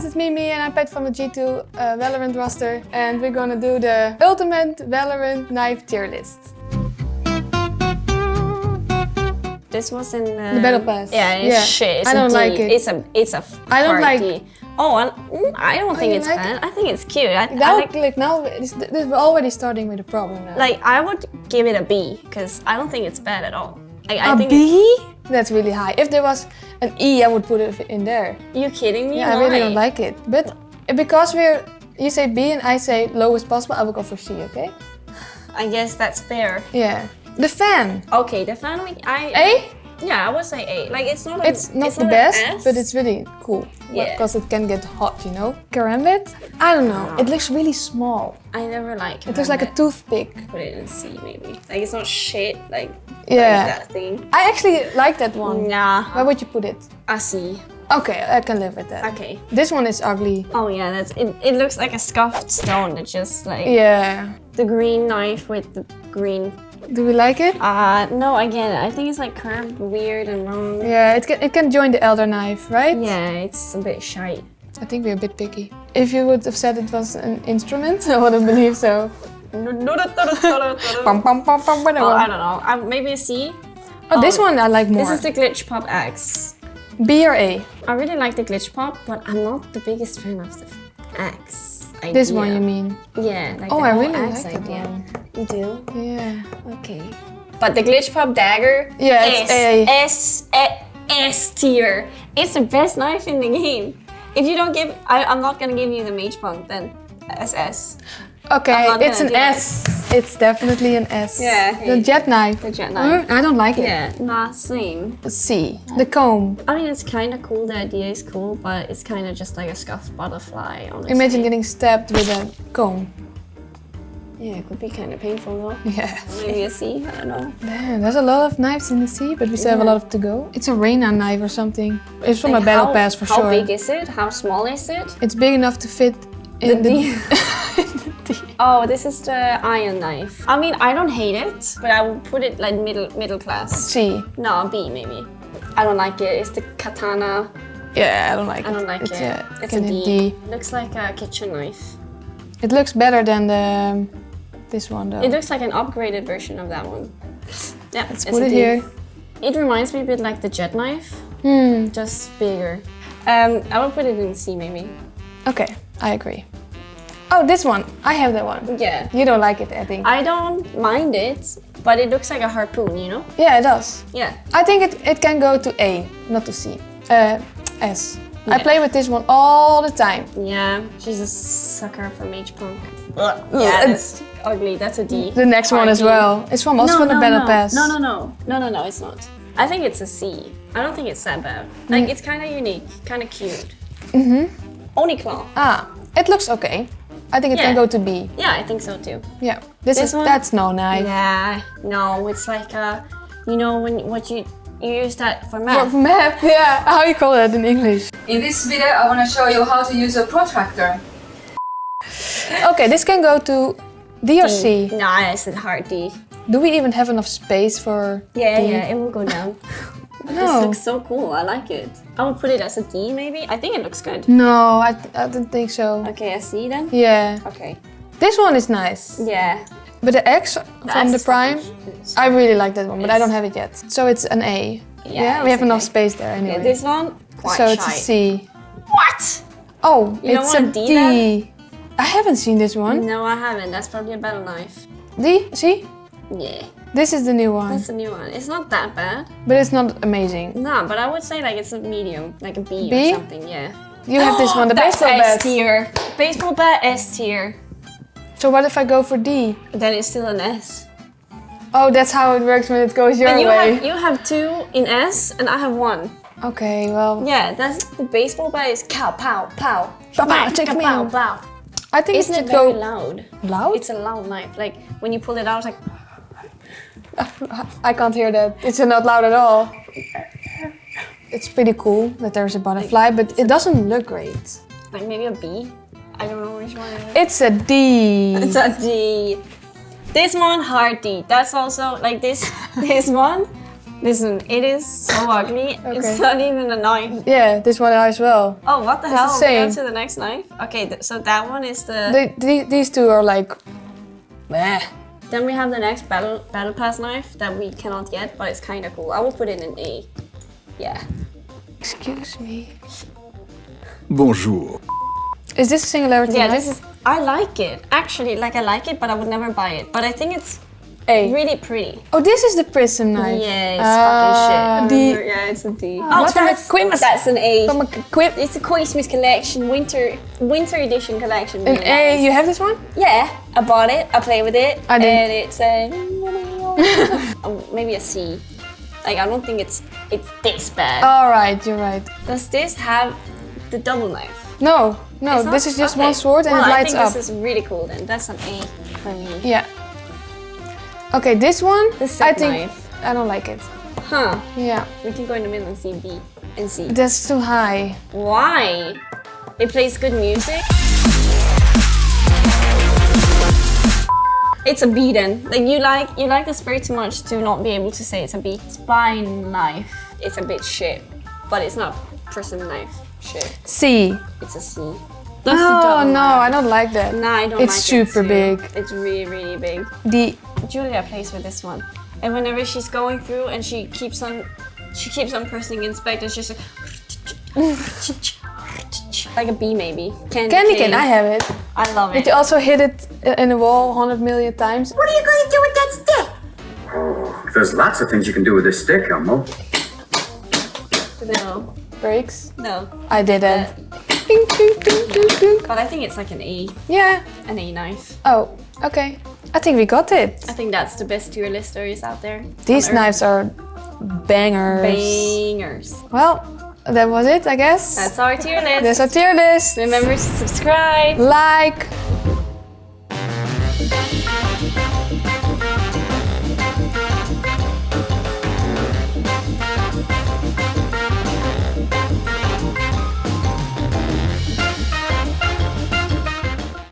guys, it's Mimi and I'm Pet from the G2 uh, Valorant roster and we're gonna do the ultimate Valorant knife tier list. This was in uh, The battle pass. Yeah, it's Yeah. shit. It's I don't like it. It's a it's a. I don't like- D. Oh, I, mm, I don't think you it's like bad. I think it's cute. I, I Now, like like, now, this, this, we're already starting with a problem now. like I would give it a B because I don't think it's bad at all. Like, think B? That's really high. If there was an E, I would put it in there. You kidding me? Yeah, I really don't like it. But because we're, you say B and I say lowest possible, I will go for C, okay? I guess that's fair. Yeah. The fan. Okay, the fan week. I A? Yeah, I would say A. Like it's not. A, It's not the an best, but it's really cool. Yeah. Because it can get hot, you know? Karambit? I don't know. It looks really small. I never like. It looks like a Karambit. toothpick. Put it in C maybe. Like it's not shit. Like Yeah. like that thing. I actually like that one. Nah. Where would you put it? A C. Okay, I can live with that. Okay. This one is ugly. Oh yeah, that's it. It looks like a scuffed stone. It's just like Yeah. the green knife with the green. Do we like it? Uh no, again, I think it's like curved, weird, and wrong. Yeah, it can, it can join the elder knife, right? Yeah, it's a bit shy. I think we're a bit picky. If you would have said it was an instrument, I wouldn't believe so. Pum, pum, pum, Well, I don't know. I, maybe a C. Oh, this one I like more. This is the Glitch Pop X. B or A? I really like the Glitch Pop, but I'm not the biggest fan of the X. Idea. This one you mean? Yeah. Like Oh, I really X like that one. You do? Yeah. Okay. But the Glitch Pop Dagger. Yeah, it's S, A. S, A- S tier. It's the best knife in the game. If you don't give, I, I'm not gonna give you the Mage Punk then. SS. Okay, it's an do it. S. It's definitely an S. Yeah, The jet knife. The jet knife. Mm, I don't like it. Yeah, nah, same. C. The comb. I mean, it's kind of cool. The idea is cool, but it's kind of just like a scuffed butterfly. Honestly. Imagine getting stabbed with a comb. Yeah, it could be kind of painful though. Yeah. Maybe a C. I don't know. Damn, there's a lot of knives in the sea, but we still have a Yeah. lot to go. It's a Reina knife or something. It's from Like, a battle how- pass for how sure. How big is it? How small is it? It's big enough to fit in the, D. Oh, this is the iron knife. I mean, I don't hate it, but I would put it like middle middle class. C. No, B maybe. I don't like it. It's the katana. Yeah, I don't like I it. I don't like it's it. A, it's a D. D. Looks like a kitchen knife. It looks better than the um, this one though. It looks like an upgraded version of that one. Yeah, Let's put it here. It reminds me a bit like the jet knife, Hmm. just bigger. Um, I will put it in C maybe. Okay, I agree. Oh, this one. I have that one. Yeah. You don't like it, I think. I don't mind it, but it looks like a harpoon, you know? yeah, it does. Yeah. I think it, it can go to A, not to C. Uh, S. I Yeah. play with this one all the time. Yeah, she's a sucker for Mage Punk. Yeah, Yeah, ugly. That's a D. The next one as well. It's from also from the Battle no. Pass. No, no, no. No, no, no, it's not. I think it's a C. I don't think it's that bad. Like, Mm. it's kind of unique, kind of cute. Mm-hmm. Oniclaw. Ah, it looks okay. I think it can go to B. Yeah, I think so too. Yeah. This, This is one? that's no knife. Yeah, no, it's like uh, you know when what you you use that for For math. map, yeah. How you call that in English? In this video I want to show you how to use a protractor. Okay, this can go to D or mm. C. Nah, it's a hard D. Do we even have enough space for Yeah, D? yeah, it will go down. no. This looks so cool. I like it. I would put it as a D maybe. I think it looks good. No, I, I don't think so. Okay, a C then. Yeah. Okay. This one is nice. Yeah. But the X from X the Prime, I really like that one, but I don't have it yet. So it's an A. Yeah, we it's have enough space there anyway. Okay, this one quite so shy. it's a C. What? Oh, You it's a want a D D. then? I haven't seen this one. No, I haven't. That's probably a better knife. D, see? Yeah, This is the new one, that's a new one. It's not that bad. but it's not amazing. No, but I would say like it's a medium, like a B, B? or something. Yeah. You have this one, the That's baseball S bat. tier. Baseball bat S tier. So what if I go for D? Then it's still an S. Oh, that's how it works when it goes your And you way. have you have two in S, and I have one. Okay, well, Yeah, that's the baseball bat is cow pow pow. Pow, pow, check me pow out. pow. I think Isn't it it very go loud? loud. It's a loud knife. Like when you pull it out, it's like I can't hear that. It's not loud at all. It's pretty cool that there's a butterfly, but it doesn't look great. like maybe a bee? I don't know which one it is. It's a D. It's a D. This one hard D. That's also like this. This one Listen, it is so oh, ugly. Okay. It's not even a knife. Yeah, this one I as well. Oh, what the It's the hell? We go to the next knife. Okay, th- so that one is the. They, the- these two are like, meh. Then we have the next battle battle pass knife that we cannot get, but it's kind of cool. I will put it in A. Yeah. Excuse me. Bonjour. Is this a singularity Yeah, knife? this is. I like it. Actually, like I like it, but I would never buy it. But I think it's A. really pretty. Oh, this is the prism knife. Yeah, it's Ah, fucking shit. the- yeah, it's a D. What Oh, from a that's, Christmas- that's an A. From a quip. It's a Christmas collection, winter winter edition collection. An really A, nice. you have this one? Yeah, I bought it. I play with it, I didn't. and it's a um, maybe a C. Like I don't think it's it's this bad. All right, you're right. Does this have the double knife? No, no, this is just Okay. one sword and well, it lights up. I think up. this is really cool. Then that's an A for me. Yeah. Okay, this one, The I think knife. I don't like it. Huh? Yeah, We can go in the middle and see B and C. that's too high. Why? It plays good music. It's a B then. Like you like you like this very too much to not be able to say it's a B. Spine knife. It's a bit shit, but it's not prism knife shit. C. It's a C. That's the Oh no, knife. I don't like that. Nah, I don't It's like super it big. It's really really big. D. Julia plays with this one, and whenever she's going through and she keeps on, she keeps on pressing inspect, and she's like, like a bee maybe. Candy, Candy cane. cane, I have it. I love Did it. you also hit it in the wall 100 million times? What are you going to do with that stick? Oh, There's lots of things you can do with this stick, Elmo. No, Breaks. no. I did ding, ding, ding. But I think it's like an E. Yeah. an E knife. Oh, okay. I think we got it. I think that's the best tier list there is out there. These knives are bangers. Bangers. Well, that was it, I guess. That's our tier list. That's our tier list. Remember to subscribe. Like.